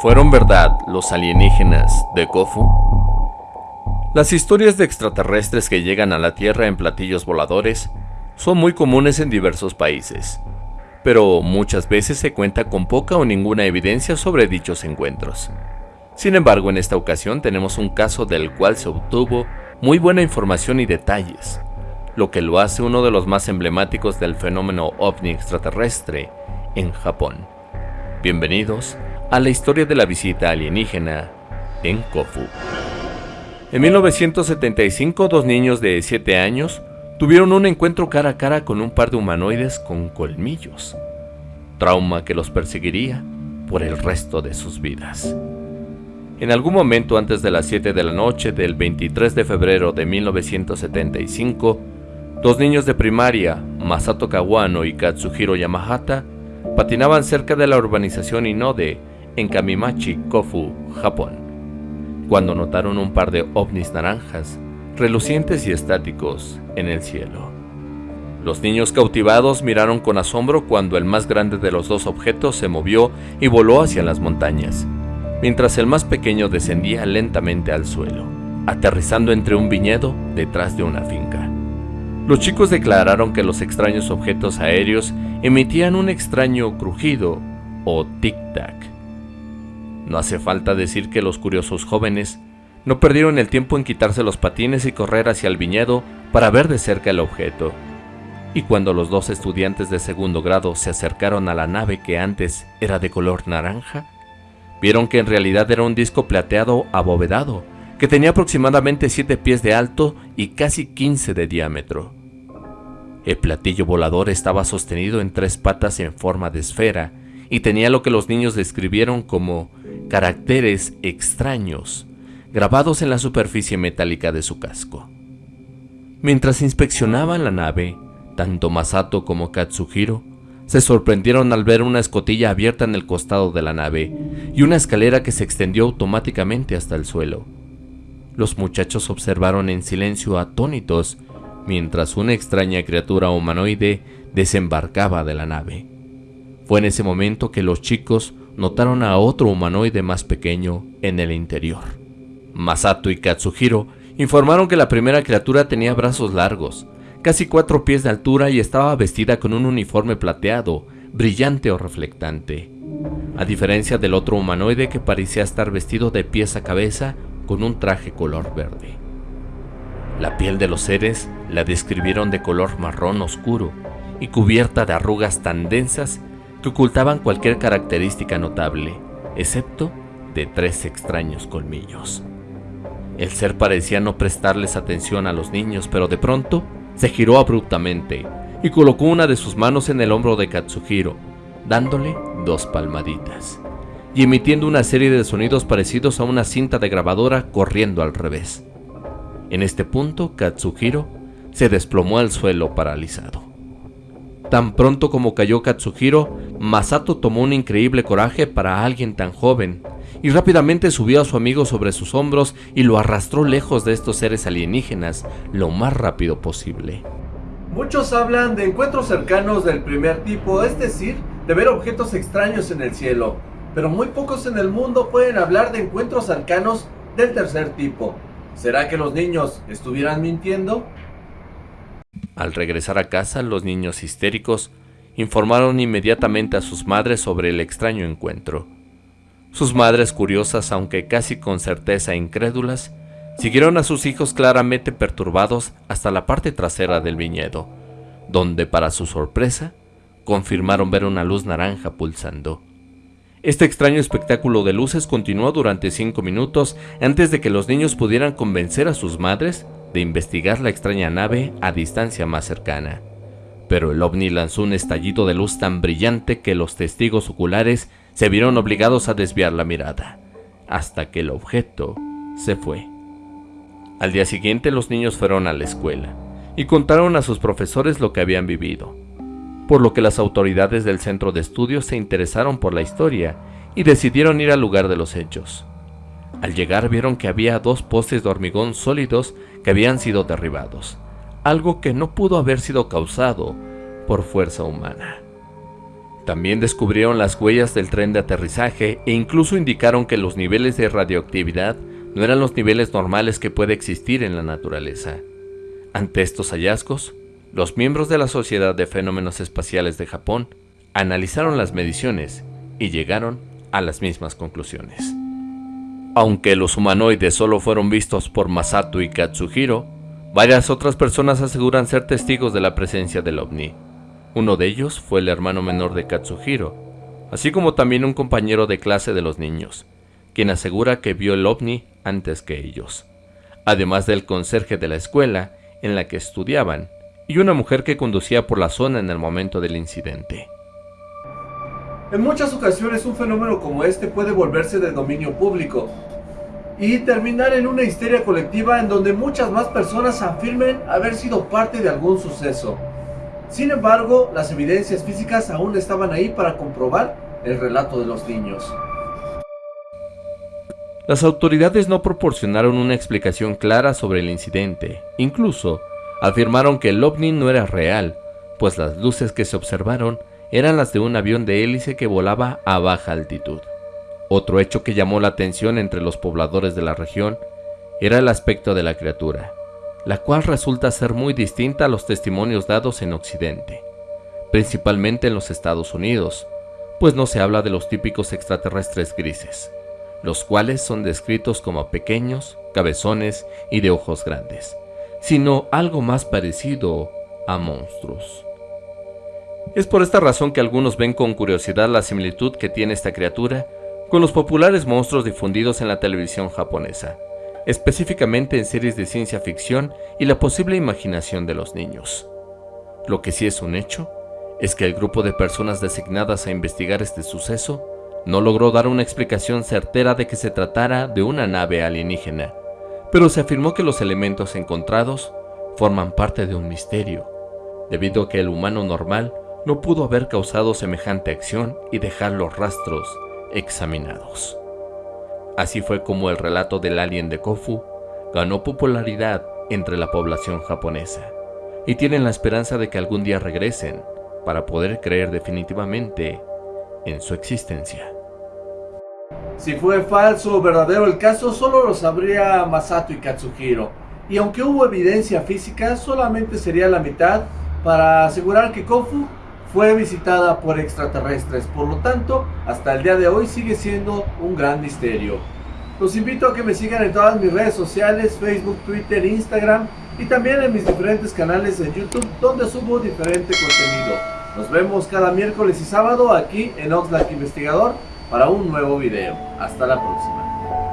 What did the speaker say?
¿Fueron verdad los alienígenas de Kofu? Las historias de extraterrestres que llegan a la Tierra en platillos voladores son muy comunes en diversos países, pero muchas veces se cuenta con poca o ninguna evidencia sobre dichos encuentros. Sin embargo, en esta ocasión tenemos un caso del cual se obtuvo muy buena información y detalles, lo que lo hace uno de los más emblemáticos del fenómeno ovni extraterrestre en Japón. Bienvenidos a la historia de la visita alienígena en Kofu. En 1975, dos niños de 7 años tuvieron un encuentro cara a cara con un par de humanoides con colmillos, trauma que los perseguiría por el resto de sus vidas. En algún momento antes de las 7 de la noche del 23 de febrero de 1975, dos niños de primaria, Masato Kawano y Katsuhiro Yamahata, patinaban cerca de la urbanización Inode en Kamimachi, Kofu, Japón, cuando notaron un par de ovnis naranjas, relucientes y estáticos, en el cielo. Los niños cautivados miraron con asombro cuando el más grande de los dos objetos se movió y voló hacia las montañas mientras el más pequeño descendía lentamente al suelo, aterrizando entre un viñedo detrás de una finca. Los chicos declararon que los extraños objetos aéreos emitían un extraño crujido o tic-tac. No hace falta decir que los curiosos jóvenes no perdieron el tiempo en quitarse los patines y correr hacia el viñedo para ver de cerca el objeto. Y cuando los dos estudiantes de segundo grado se acercaron a la nave que antes era de color naranja, Vieron que en realidad era un disco plateado abovedado, que tenía aproximadamente 7 pies de alto y casi 15 de diámetro. El platillo volador estaba sostenido en tres patas en forma de esfera y tenía lo que los niños describieron como caracteres extraños grabados en la superficie metálica de su casco. Mientras inspeccionaban la nave, tanto Masato como Katsuhiro se sorprendieron al ver una escotilla abierta en el costado de la nave y una escalera que se extendió automáticamente hasta el suelo. Los muchachos observaron en silencio atónitos mientras una extraña criatura humanoide desembarcaba de la nave. Fue en ese momento que los chicos notaron a otro humanoide más pequeño en el interior. Masato y Katsuhiro informaron que la primera criatura tenía brazos largos, casi cuatro pies de altura y estaba vestida con un uniforme plateado, brillante o reflectante. A diferencia del otro humanoide que parecía estar vestido de pies a cabeza con un traje color verde. La piel de los seres la describieron de color marrón oscuro y cubierta de arrugas tan densas que ocultaban cualquier característica notable, excepto de tres extraños colmillos. El ser parecía no prestarles atención a los niños, pero de pronto se giró abruptamente y colocó una de sus manos en el hombro de Katsuhiro, dándole dos palmaditas y emitiendo una serie de sonidos parecidos a una cinta de grabadora corriendo al revés. En este punto, Katsuhiro se desplomó al suelo paralizado. Tan pronto como cayó Katsuhiro, Masato tomó un increíble coraje para alguien tan joven y rápidamente subió a su amigo sobre sus hombros y lo arrastró lejos de estos seres alienígenas lo más rápido posible. Muchos hablan de encuentros cercanos del primer tipo, es decir, de ver objetos extraños en el cielo, pero muy pocos en el mundo pueden hablar de encuentros cercanos del tercer tipo. ¿Será que los niños estuvieran mintiendo? Al regresar a casa, los niños histéricos informaron inmediatamente a sus madres sobre el extraño encuentro. Sus madres, curiosas aunque casi con certeza incrédulas, siguieron a sus hijos claramente perturbados hasta la parte trasera del viñedo, donde para su sorpresa confirmaron ver una luz naranja pulsando. Este extraño espectáculo de luces continuó durante cinco minutos antes de que los niños pudieran convencer a sus madres de investigar la extraña nave a distancia más cercana. Pero el ovni lanzó un estallido de luz tan brillante que los testigos oculares se vieron obligados a desviar la mirada, hasta que el objeto se fue. Al día siguiente los niños fueron a la escuela y contaron a sus profesores lo que habían vivido, por lo que las autoridades del centro de estudios se interesaron por la historia y decidieron ir al lugar de los hechos. Al llegar vieron que había dos postes de hormigón sólidos que habían sido derribados, algo que no pudo haber sido causado por fuerza humana. También descubrieron las huellas del tren de aterrizaje e incluso indicaron que los niveles de radioactividad no eran los niveles normales que puede existir en la naturaleza. Ante estos hallazgos, los miembros de la Sociedad de Fenómenos Espaciales de Japón analizaron las mediciones y llegaron a las mismas conclusiones. Aunque los humanoides solo fueron vistos por Masato y Katsuhiro, varias otras personas aseguran ser testigos de la presencia del ovni. Uno de ellos fue el hermano menor de Katsuhiro, así como también un compañero de clase de los niños, quien asegura que vio el ovni antes que ellos, además del conserje de la escuela en la que estudiaban y una mujer que conducía por la zona en el momento del incidente. En muchas ocasiones un fenómeno como este puede volverse de dominio público y terminar en una histeria colectiva en donde muchas más personas afirmen haber sido parte de algún suceso. Sin embargo, las evidencias físicas aún estaban ahí para comprobar el relato de los niños. Las autoridades no proporcionaron una explicación clara sobre el incidente. Incluso, afirmaron que el ovni no era real, pues las luces que se observaron eran las de un avión de hélice que volaba a baja altitud. Otro hecho que llamó la atención entre los pobladores de la región era el aspecto de la criatura, la cual resulta ser muy distinta a los testimonios dados en Occidente, principalmente en los Estados Unidos, pues no se habla de los típicos extraterrestres grises, los cuales son descritos como pequeños, cabezones y de ojos grandes, sino algo más parecido a monstruos. Es por esta razón que algunos ven con curiosidad la similitud que tiene esta criatura con los populares monstruos difundidos en la televisión japonesa, específicamente en series de ciencia ficción y la posible imaginación de los niños. Lo que sí es un hecho es que el grupo de personas designadas a investigar este suceso no logró dar una explicación certera de que se tratara de una nave alienígena, pero se afirmó que los elementos encontrados forman parte de un misterio, debido a que el humano normal no pudo haber causado semejante acción y dejar los rastros examinados. Así fue como el relato del alien de Kofu ganó popularidad entre la población japonesa y tienen la esperanza de que algún día regresen para poder creer definitivamente en su existencia. Si fue falso o verdadero el caso, solo lo sabría Masato y Katsuhiro. Y aunque hubo evidencia física, solamente sería la mitad para asegurar que Kofu fue visitada por extraterrestres. Por lo tanto, hasta el día de hoy sigue siendo un gran misterio. Los invito a que me sigan en todas mis redes sociales, Facebook, Twitter, Instagram y también en mis diferentes canales de YouTube donde subo diferente contenido. Nos vemos cada miércoles y sábado aquí en Oxlack Investigador para un nuevo video. Hasta la próxima.